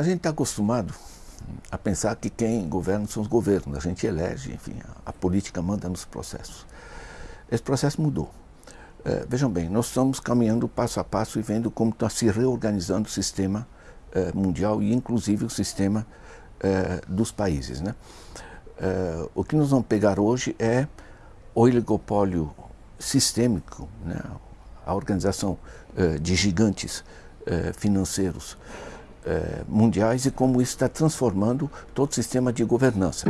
A gente está acostumado a pensar que quem governa são os governos, a gente elege, enfim, a, a política manda nos processos. Esse processo mudou. É, vejam bem, nós estamos caminhando passo a passo e vendo como está se reorganizando o sistema é, mundial e inclusive o sistema é, dos países. Né? É, o que nós vamos pegar hoje é o oligopólio sistêmico, né? a organização é, de gigantes é, financeiros mundiais e como isso está transformando todo o sistema de governança.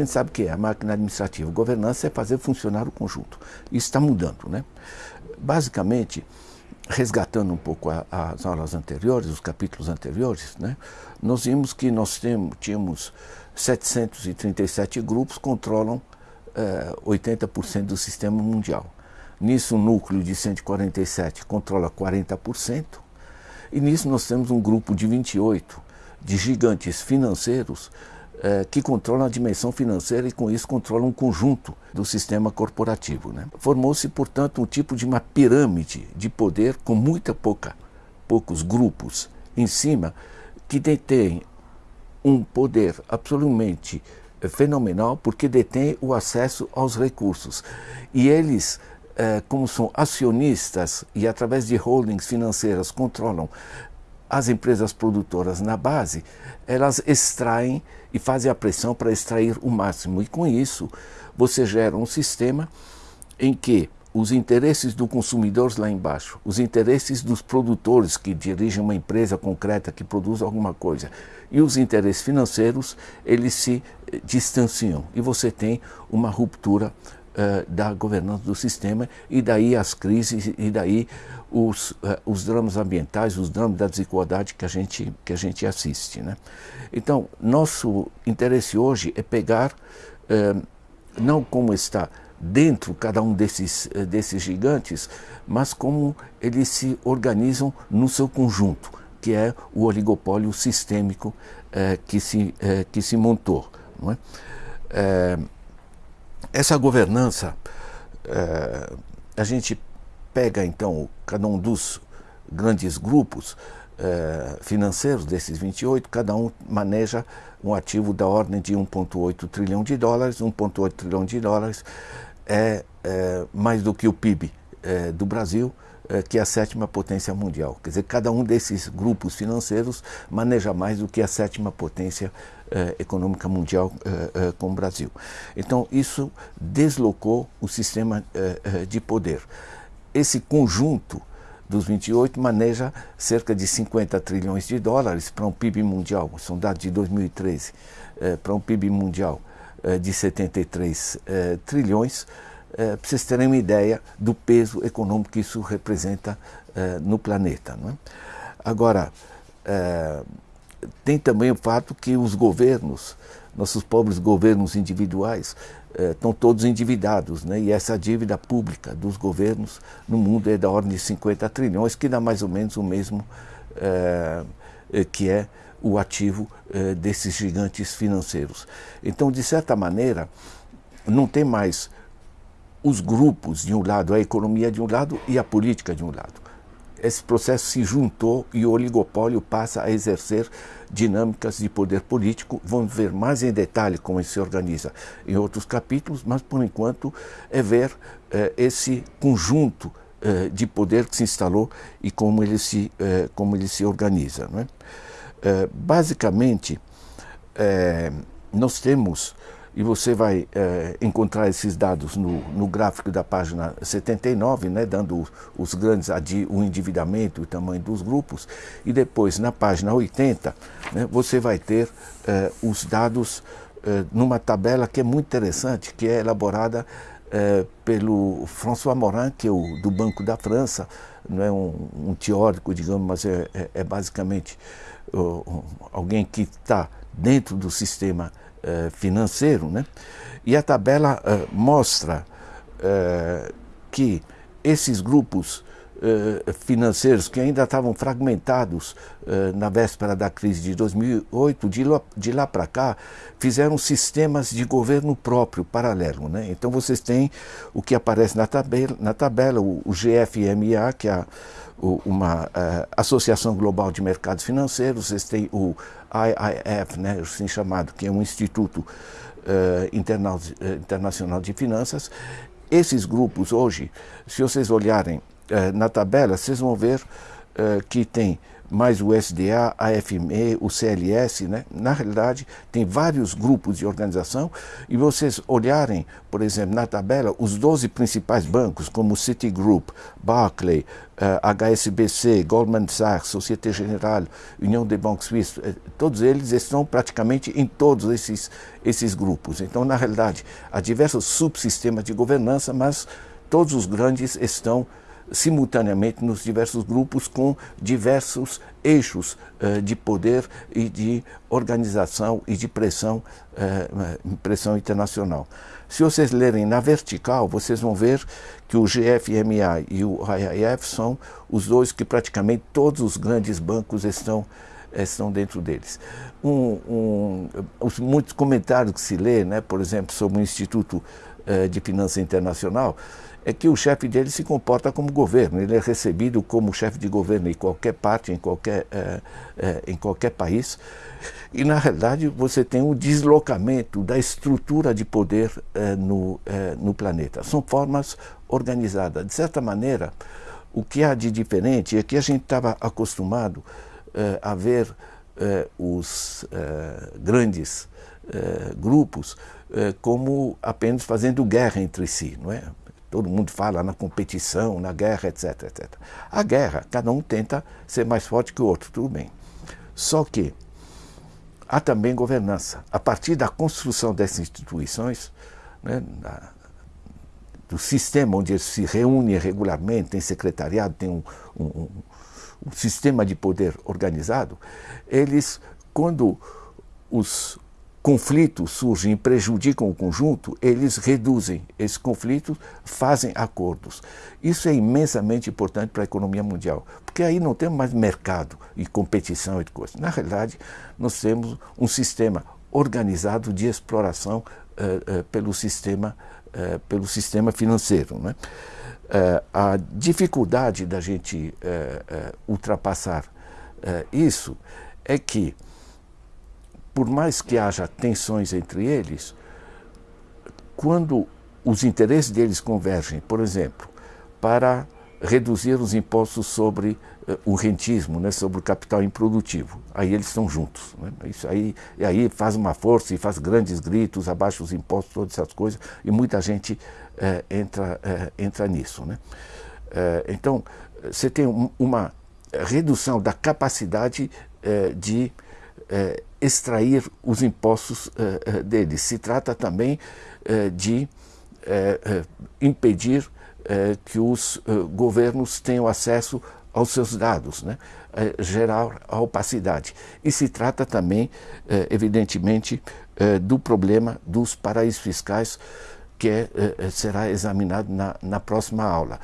Gente sabe que é, a máquina administrativa. Governança é fazer funcionar o conjunto. Isso está mudando, né? Basicamente, resgatando um pouco a, as aulas anteriores, os capítulos anteriores, né? Nós vimos que nós temos, tínhamos 737 grupos controlam eh, 80% do sistema mundial. Nisso, o núcleo de 147 controla 40%, e nisso nós temos um grupo de 28 de gigantes financeiros é, que controlam a dimensão financeira e com isso controlam um conjunto do sistema corporativo. Né? Formou-se, portanto, um tipo de uma pirâmide de poder com muita pouca, poucos grupos em cima que detêm um poder absolutamente fenomenal porque detém o acesso aos recursos. E eles, é, como são acionistas e através de holdings financeiras controlam as empresas produtoras na base, elas extraem e fazem a pressão para extrair o máximo. E com isso, você gera um sistema em que os interesses do consumidor lá embaixo, os interesses dos produtores que dirigem uma empresa concreta que produz alguma coisa e os interesses financeiros, eles se eh, distanciam e você tem uma ruptura uh, da governança do sistema e daí as crises e daí os, uh, os dramas ambientais, os dramas da desigualdade que a gente, que a gente assiste. Né? Então, nosso interesse hoje é pegar, uh, não como está dentro cada um desses, desses gigantes, mas como eles se organizam no seu conjunto, que é o oligopólio sistêmico que, se, que se montou. Não é? Essa governança, é, a gente pega então cada um dos grandes grupos é, financeiros desses 28, cada um maneja um ativo da ordem de 1,8 trilhão de dólares. 1,8 trilhão de dólares é, é, mais do que o PIB é, do Brasil, que é a sétima potência mundial. Quer dizer, cada um desses grupos financeiros maneja mais do que a sétima potência eh, econômica mundial eh, eh, com o Brasil. Então, isso deslocou o sistema de poder. Esse conjunto dos 28 maneja cerca de 50 trilhões de dólares para um PIB mundial, são dados de 2013, para um PIB mundial de 73 trilhões, para vocês terem uma ideia do peso econômico que isso representa no planeta. Não é? Agora, tem também o fato que os governos, nossos pobres governos individuais, estão todos endividados, né? e essa dívida pública dos governos no mundo é da ordem de 50 trilhões, que dá mais ou menos o mesmo eh, eh, que é o ativo desses gigantes financeiros. Então, de certa maneira, não tem mais os grupos de um lado, a economia de um lado e a política de um lado esse processo se juntou e o oligopólio passa a exercer dinâmicas de poder político. Vamos ver mais em detalhe como ele se organiza em outros capítulos, mas por enquanto é ver eh, esse conjunto eh, de poder que se instalou e como ele se, eh, como ele se organiza. É? basicamente, nós temos e você vai é, encontrar esses dados no, no, gráfico da página 79, né, dando os grandes, o endividamento e o tamanho dos grupos, e depois na página 80 né, você vai ter é, os dados é, numa tabela que é muito interessante, que é elaborada pelo François Morin, que é o do Banco da França, não é um, um teórico, digamos, mas é, é, é basicamente alguém que está dentro do sistema financeiro, né? e a tabela uh, mostra uh, que esses grupos financeiros que ainda estavam fragmentados uh, na véspera da crise de 2008, de lá, de lá para cá, fizeram sistemas de governo próprio, paralelo. Né? Então vocês têm o que aparece na tabela, na tabela o, GFMA, que é a, uma uh, Associação Global de Mercados Financeiros, vocês têm o IIF, né, assim chamado, que é um instituto internacional de finanças, esses grupos hoje, se vocês olharem eh, na tabela, vocês vão ver eh, que tem mais o SDA, a FME, o CLS, né? na realidade tem vários grupos de organização e vocês olharem, por exemplo, na tabela, os 12 principais bancos, como Citigroup, Barclay, uh, eh, HSBC, Goldman Sachs, Société Générale, União de Banques Suisses, todos eles estão praticamente em todos esses, esses grupos. Então, na realidade, há diversos subsistemas de governança, mas todos os grandes estão simultaneamente nos diversos grupos com diversos eixos uh, de poder e de organização e de pressão, uh, pressão internacional. Se vocês lerem na vertical, vocês vão ver que o GFMA e o IIF são os dois que praticamente todos os grandes bancos estão estão dentro deles. Um, um, os muitos comentários que se lê, né, por exemplo, sobre o Instituto uh, de Finança Internacional, é que o chefe dele se comporta como governo, ele é recebido como chefe de governo em qualquer parte, em qualquer, é, em qualquer país. E, na realidade, você tem um deslocamento da estrutura de poder no, no planeta. São formas organizadas. De certa maneira, o que há de diferente é que a gente estava acostumado a ver os grandes grupos como apenas fazendo guerra entre si, não é? Todo mundo fala na competição, na guerra, etc, etc. A guerra, cada um tenta ser mais forte que o outro, tudo bem. Só que há também governança. A partir da construção dessas instituições, né, na, do sistema onde eles se reúnem regularmente, tem secretariado, tem um, um, um sistema de poder organizado, eles, quando os conflitos surgem e prejudicam o conjunto, eles reduzem esses conflitos, fazem acordos. Isso é imensamente importante para a economia mundial, porque aí não temos mais mercado e competição e coisas. Na realidade, nós temos um sistema organizado de exploração uh, uh, pelo, sistema, uh, pelo sistema financeiro. Né? a dificuldade da gente ultrapassar isso é que por mais que haja tensões entre eles, quando os interesses deles convergem, por exemplo, para reduzir os impostos sobre uh, o rentismo, né, sobre o capital improdutivo. Aí eles estão juntos. Né? Isso aí, e aí faz uma força e faz grandes gritos, abaixa os impostos, todas essas coisas, e muita gente uh, entra, uh, entra nisso. Né? então, você tem um, uma redução da capacidade de eh, extrair os impostos eh, eh, deles. Se trata também de impedir que os governos tenham acesso aos seus dados, né? gerar a opacidade. E se trata também, evidentemente, do problema dos paraísos fiscais, que é, será examinado na, na próxima aula.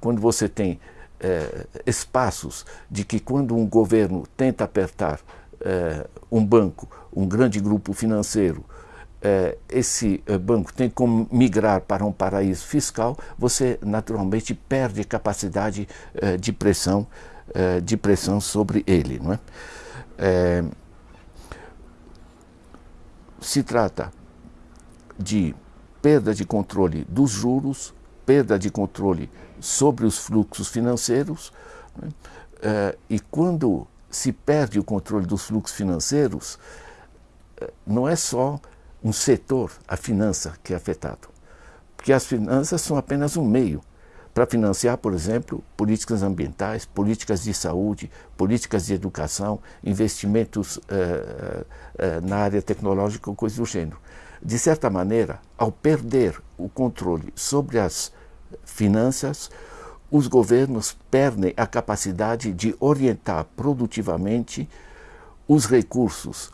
quando você tem é, espaços de que quando um governo tenta apertar é, um banco, um grande grupo financeiro, é, esse banco tem como migrar para um paraíso fiscal, você naturalmente perde capacidade de pressão, de pressão sobre ele, não é? se trata de perda de controle dos juros, perda de controle sobre os fluxos financeiros. Né? E quando se perde o controle dos fluxos financeiros, não é só um setor, a finança, que é afetado. Porque as finanças são apenas um meio para financiar, por exemplo, políticas ambientais, políticas de saúde, políticas de educação, investimentos uh, na área tecnológica ou coisa do gênero. De certa maneira, ao perder o controle sobre as finanças, os governos perdem a capacidade de orientar produtivamente os recursos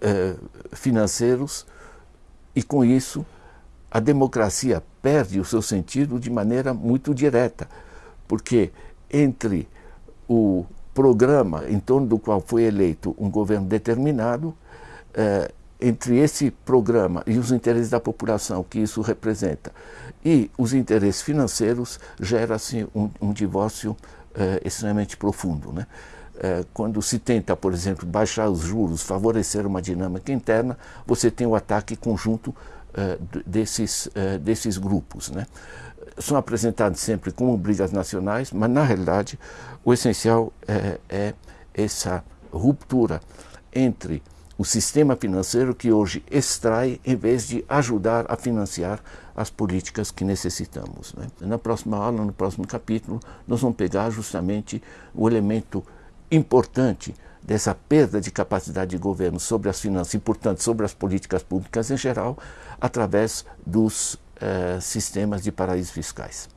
eh, financeiros e, com isso, a democracia perde o seu sentido de maneira muito direta, porque entre o programa em torno do qual foi eleito um governo determinado, eh, entre esse programa e os interesses da população que isso representa e os interesses financeiros, gera-se um, um, divórcio eh, extremamente profundo. Né? Eh, quando se tenta, por exemplo, baixar os juros, favorecer uma dinâmica interna, você tem o ataque conjunto desses, desses grupos. Né? são apresentados sempre como brigas nacionais, mas na realidade o essencial é, é essa ruptura entre o sistema financeiro que hoje extrai em vez de ajudar a financiar as políticas que necessitamos. Né? Na próxima aula, no próximo capítulo, nós vamos pegar justamente o elemento importante dessa perda de capacidade de governo sobre as finanças e, portanto, sobre as políticas públicas em geral, através dos eh, sistemas de paraísos fiscais.